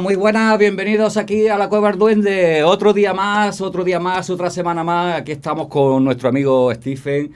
muy buenas, bienvenidos aquí a la Cueva del Duende. Otro día más, otro día más, otra semana más. Aquí estamos con nuestro amigo Stephen,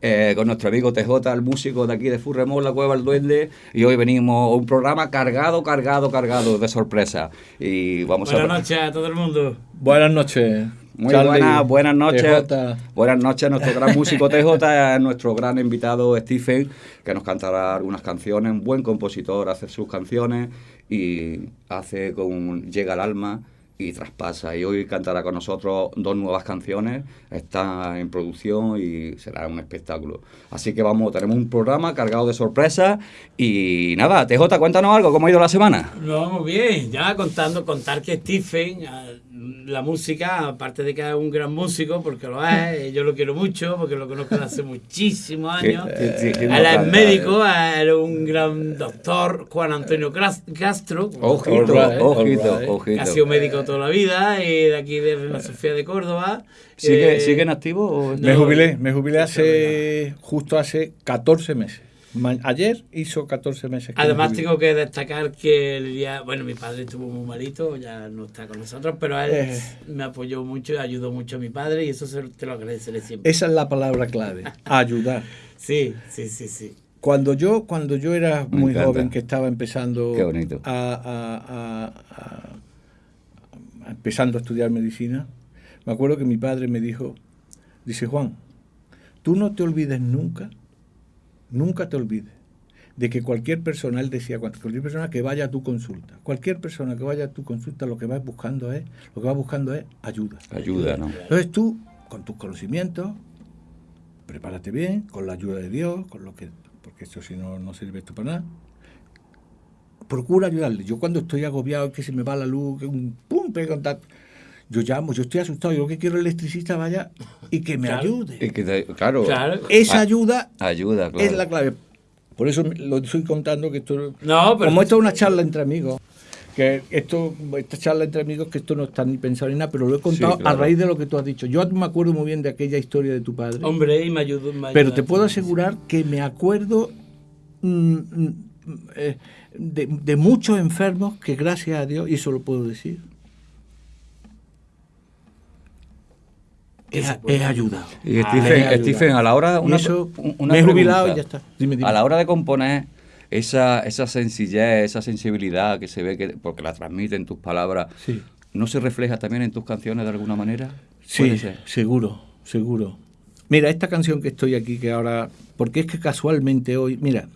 eh, con nuestro amigo TJ, el músico de aquí de Furremol, la Cueva del Duende. Y hoy venimos a un programa cargado, cargado, cargado de sorpresa. Y vamos Buenas a... noches a todo el mundo. Buenas noches. Muy buenas, buenas noches. TJ. Buenas noches a nuestro gran músico TJ, a nuestro gran invitado Stephen, que nos cantará algunas canciones. Un buen compositor, hace sus canciones y hace con Llega al alma y traspasa. Y hoy cantará con nosotros dos nuevas canciones. Está en producción y será un espectáculo. Así que vamos, tenemos un programa cargado de sorpresas. Y nada, TJ, cuéntanos algo, ¿cómo ha ido la semana? No, muy bien. Ya contando, contar que Stephen, eh, la música, aparte de que es un gran músico, porque lo es, eh, yo lo quiero mucho, porque lo conozco desde hace muchísimos años. Que- que- que- Él es médico, era un gran doctor, Juan Antonio Castro. Ojito, ojito, right. ojito. Ha sido médico toda la vida y de aquí de Reina Sofía de Córdoba. ¿Sigue, Eh, ¿Sigue en activo? o- Me No, jubilé, me jubilé hace justo hace 14 meses. Ayer hizo 14 meses. que me Además tengo que destacar que el día, bueno, mi padre estuvo muy malito, ya no está con nosotros, pero él Eh. me apoyó mucho y ayudó mucho a mi padre y eso se- te lo agradeceré siempre. Esa es la palabra clave, ayudar. Sí, sí, sí, sí. Cuando yo, cuando yo era Me muy encanta. joven, que estaba empezando Qué bonito. A, a- a- a- a- empezando a estudiar medicina, me acuerdo que mi padre me dijo, dice Juan, tú no te olvides nunca, nunca te olvides de que cualquier persona, él decía, cualquier persona que vaya a tu consulta, cualquier persona que vaya a tu consulta, lo que va buscando es, lo que va buscando es ayuda. Ayuda, ¿no? Entonces tú, con tus conocimientos, prepárate bien, con la ayuda de Dios, con lo que, porque esto si no, no sirve esto para nada. Procura ayudarle. Yo cuando estoy agobiado, que se me va la luz, que un pum, pega un tat- yo llamo, yo estoy asustado, yo lo que quiero el electricista vaya y que me Claro. ayude. Y que te- claro, Claro. Esa Ah, ayuda ayuda, claro. es la clave. Por eso lo estoy contando que esto No, pero como esto es una charla entre amigos, que esto, esta charla entre amigos, que esto no está ni pensado ni nada, pero lo he contado claro. a raíz de lo que tú has dicho. Yo me acuerdo muy bien de aquella historia de tu padre, hombre, y me ayudó. me pero ayudó te puedo asegurar que me acuerdo mm, mm, eh, de, de muchos enfermos que gracias a Dios, y eso lo puedo decir, puede he ayudado. Y Ah, Stephen, a la hora una, eso, una me he jubilado pregunta. y ya está. Dime, dime. A la hora de componer esa, esa sencillez, esa sensibilidad que se ve que porque la transmiten tus palabras, Sí. ¿no se refleja también en tus canciones de alguna manera? Puede Sí, ser. seguro, seguro. Mira, esta canción que estoy aquí, que ahora, porque es que casualmente hoy, mira,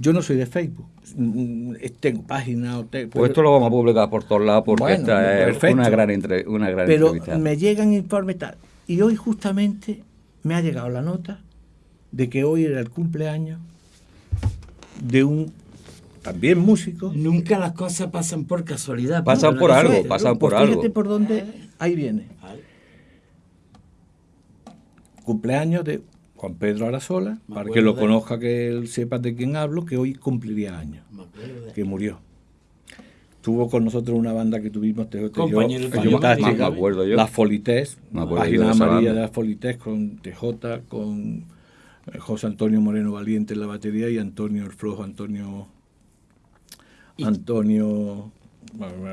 yo no soy de Facebook, mm, eh, tengo página, o te- Pues pero, esto lo vamos a publicar por todos lados porque Bueno, esta es una gran, entre- una gran pero entrevista. me llegan informes tal. Y hoy justamente me ha llegado la nota de que hoy era el cumpleaños de un también músico. Nunca las cosas pasan por casualidad. Pasan por algo, pasan por Pues fíjate algo. por dónde ahí viene. Cumpleaños de Juan Pedro Arasola, para que lo de- conozca, que él sepa de quién hablo, que hoy cumpliría años, de- que murió. Tuvo con nosotros una banda que tuvimos, te, te- Compañero yo, me acuerdo yo. La Folités, Me acuerdo yo página de amarilla de la Folités con TJ, con eh, José Antonio Moreno Valiente en la batería y Antonio el Flojo, Antonio... Y- Antonio...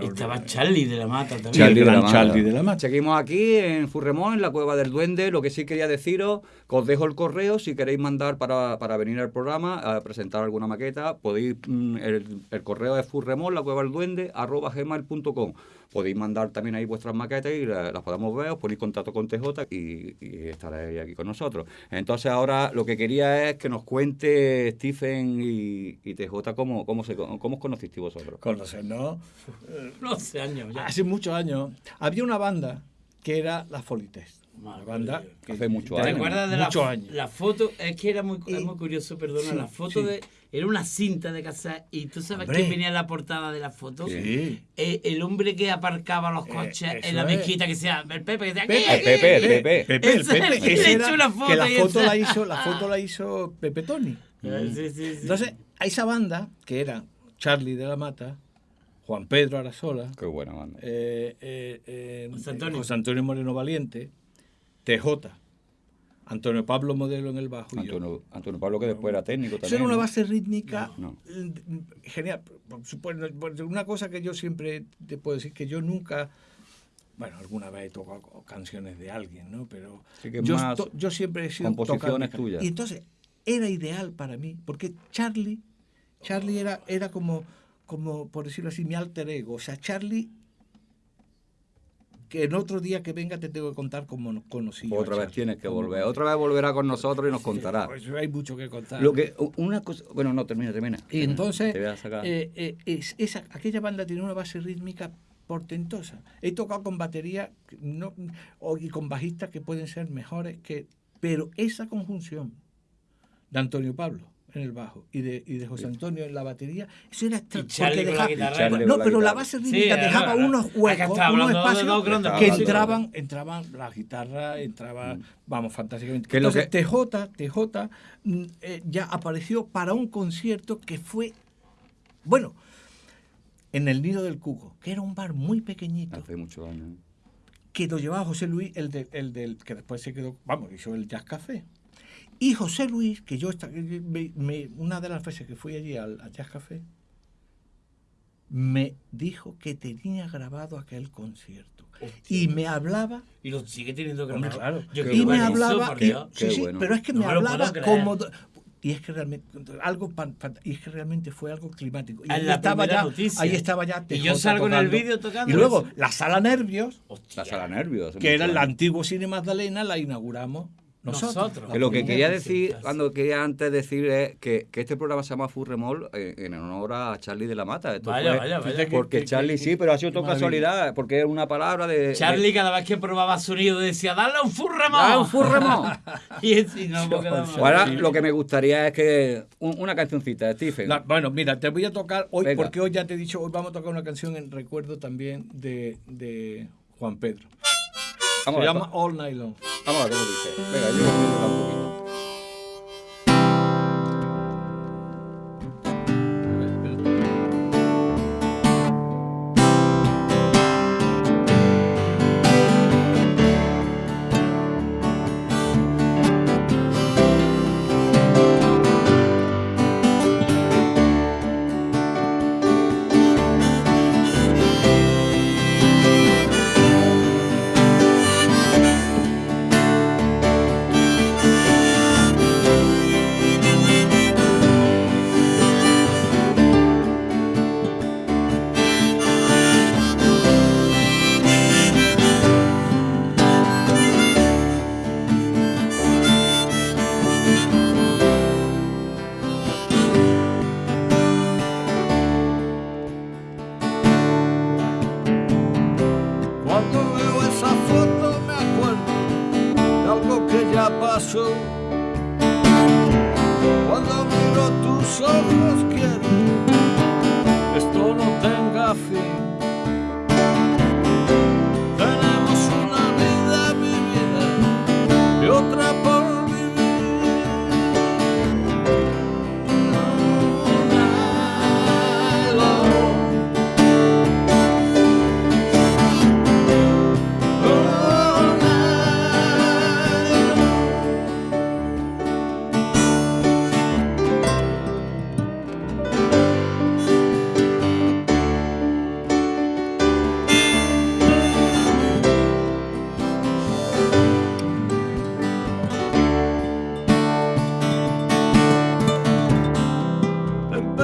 Estaba Charlie de la Mata también. Charlie de la. Charlie de la Mata. Seguimos aquí en Furremón, en la Cueva del Duende. Lo que sí quería deciros, os dejo el correo. Si queréis mandar para, para venir al programa a presentar alguna maqueta, podéis. mm, El, el correo es furremón, la cueva del duende, arroba gmail.com. Podéis mandar también ahí vuestras maquetas y la- las podemos ver. Os ponéis contacto con TJ y, y estaréis aquí con nosotros. Entonces, ahora lo que quería es que nos cuente Stephen y, y TJ cómo, cómo, se, cómo os conocisteis vosotros. Conocernos. No sé años ya. Hace muchos años había una banda que era la Folités. Una banda que Hace muchos ¿Te años. acuerdas de la, Muchos años. la foto? Es que era muy, es muy curioso, perdona. sí, la foto sí. de. Era una cinta de casa y tú sabes Hombre. quién venía en la portada de la foto. Sí. Eh, el hombre que aparcaba los Eh, coches eso en la es. mezquita que sea el Pepe que decía Pepe, "Aquí, El Pepe, el aquí". Pepe. Pepe, el es el Pepe. que Ese le era- echó una foto que la foto la hizo, la foto la hizo Pepe Tony. Eh, sí, sí, sí. Entonces, a esa banda, que era Charlie de la Mata, Juan Pedro Arasola, Qué buena banda. eh, eh, eh, José Antonio. José Antonio Moreno Valiente, TJ, Antonio Pablo modelo en el bajo. y yo. Antonio, Antonio Pablo, que después era técnico Eso también. era una ¿no? base rítmica No. eh, genial. Por supuesto, por- Una cosa que yo siempre te puedo decir que yo nunca, bueno, alguna vez he tocado canciones de alguien, ¿no? Pero Sí que yo, más to- yo siempre he sido composiciones tuyas. Y entonces era ideal para mí, porque Charlie, Charlie era, era como, como, por decirlo así, mi alter ego. O sea, Charlie, que en otro día que venga te tengo que contar cómo nos conocí. Otra vez Charlie. tienes que volver. Otra vez volverá con nosotros y nos contará. Pues hay mucho que contar. Lo que, una cosa, bueno, no, termina, termina. Y entonces, eh, eh, es- esa, aquella banda tiene una base rítmica portentosa. He tocado con batería no, y con bajistas que pueden ser mejores, que, pero esa conjunción de Antonio Pablo en el bajo y de, y de José Antonio en la batería, eso era porque dejaba- guitarra. No, la pero la base Sí, rítmica es dejaba unos huecos, unos espacios que entraban, entraban la guitarra, entraba, vamos, fantásticamente. Mm. Que lo Entonces, que- TJ, TJ mm, eh, ya apareció para un concierto que fue, bueno, en el Nido del Cuco, que era un bar muy pequeñito, Hace muchos años. que lo llevaba José Luis, el, de- el del que después se quedó, vamos, hizo el Jazz Café. Y José Luis, que yo esta- me- me- una de las veces que fui allí al, Jazz Café, me dijo que tenía grabado aquel concierto. Y me hablaba Y lo sigue teniendo grabado. claro. Yo y me hablaba, por y- sí, sí, bueno. pero es que No me hablaba como y es que realmente algo y es que realmente fue algo climático. Y En ahí estaba ya, ahí estaba ya Y yo TJ salgo en el tocando. vídeo tocando Y luego eso. la sala Nervios, Hostia. La sala nervios. que era el antiguo Cine Magdalena, la inauguramos nosotros. Nosotros. Que lo que quería decir, cuando quería antes decir es que, que este programa se llama Furremol eh, en honor a Charlie de la Mata. Esto Vaya, fue- vaya, vaya. Porque Charlie sí, pero ha sido maravilla. casualidad, porque es una palabra de... Charlie cada vez que probaba sonido decía, dale un furremo. ¡Ah, un furremol! y así no. Ahora lo que me gustaría es que un- una cancioncita Stephen. La- bueno, mira, te voy a tocar hoy, Venga. porque hoy ya te he dicho, hoy vamos a tocar una canción en recuerdo también de, de Juan Pedro. Vamos Se a llama All Night Long. Vamos a ver cómo dice. Venga, yo voy a un poquito. Esa foto me acuerdo de algo que ya pasó. Cuando miro tus ojos quiero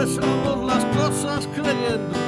Empezamos las cosas creyendo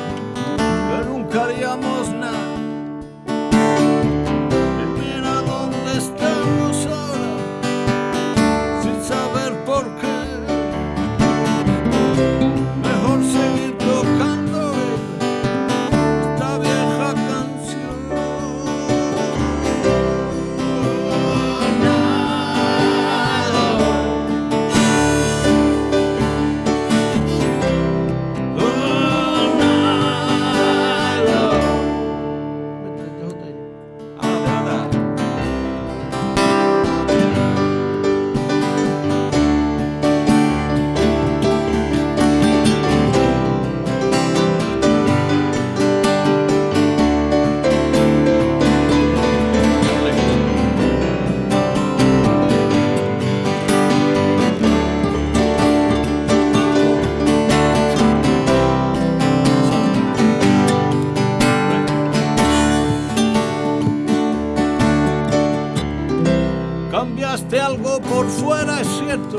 Cambiaste algo por fuera, es cierto,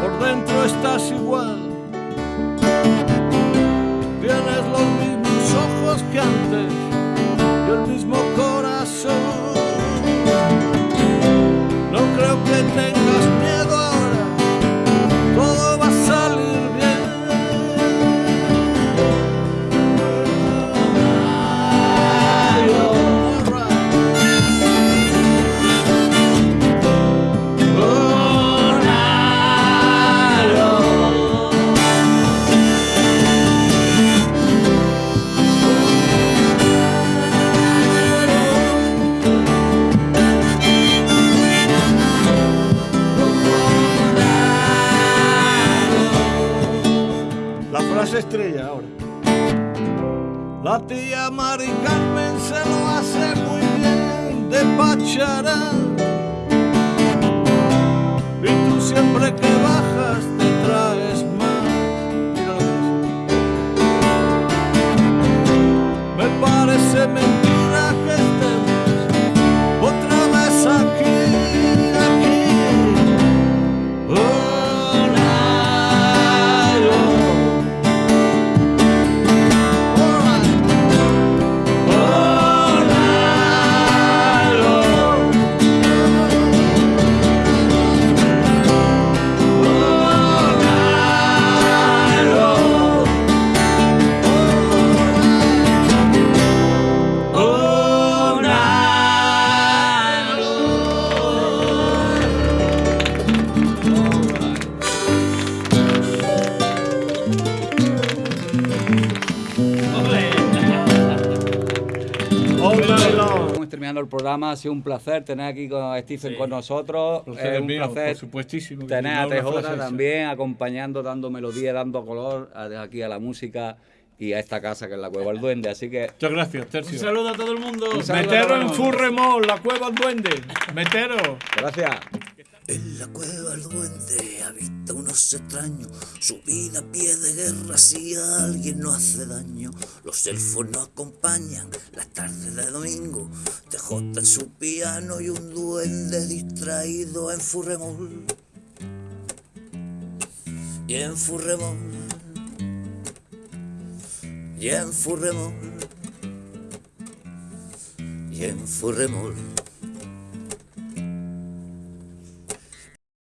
por dentro estás igual. Tienes los mismos ojos que antes y el mismo estrella ahora. La tía Mari Carmen se lo hace muy bien de pacharán. Y tú siempre que bajas te traes más. Mira lo que dice. Me parece mentira programa, ha sido un placer tener aquí con Stephen Sí. con nosotros. Placer Es un mío, placer por supuestísimo. tener a TJ también acompañando, dando melodía, dando color aquí a la música y a esta casa que es la Cueva del Duende. Así que Muchas gracias, Un Tercio. saludo a todo el mundo. Un saludo. Metero en Furremol, la cueva del duende. Metero. gracias. En la cueva el duende habita unos extraños, su vida a pie de guerra si a alguien no hace daño. Los elfos no acompañan las tardes de domingo, TJ en su piano y un duende distraído en Furremol. Y en Furremol, y en Furremol, y en Furremol.